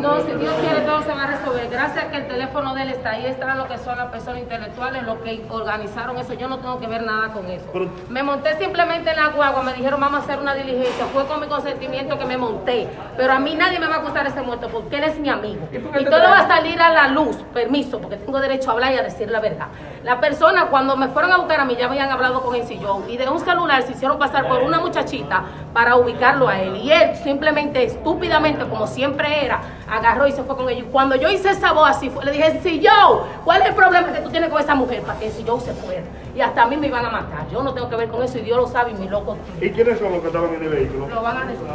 No, si Dios quiere todo se va a resolver. Gracias a que el teléfono de él está ahí, están lo que son las personas intelectuales, los que organizaron eso. Yo no tengo que ver nada con eso. Pero- Me monté simplemente en la guagua, me dijeron vamos a hacer una diligencia. Fue con mi consentimiento que me monté. Pero a mí nadie me va a acusar de ese muerto porque él es mi amigo. ¿Y todo va a salir a la luz. Permiso, porque tengo derecho a hablar y a decir la verdad. La persona, cuando me fueron a buscar a mí, ya habían hablado con el sillón y de un celular se hicieron pasar por una muchachita para ubicarlo a él. Y él simplemente, estúpidamente, como siempre era, agarró y se fue con ellos. Y cuando yo hice esa voz así, le dije, Sillón, ¿cuál es el problema que tú tienes con esa mujer? Para que el Sillón se fuera. Y hasta a mí me iban a matar. Yo no tengo que ver con eso y Dios lo sabe y mi loco ¿Y quiénes son los que estaban en el vehículo? lo van a decir.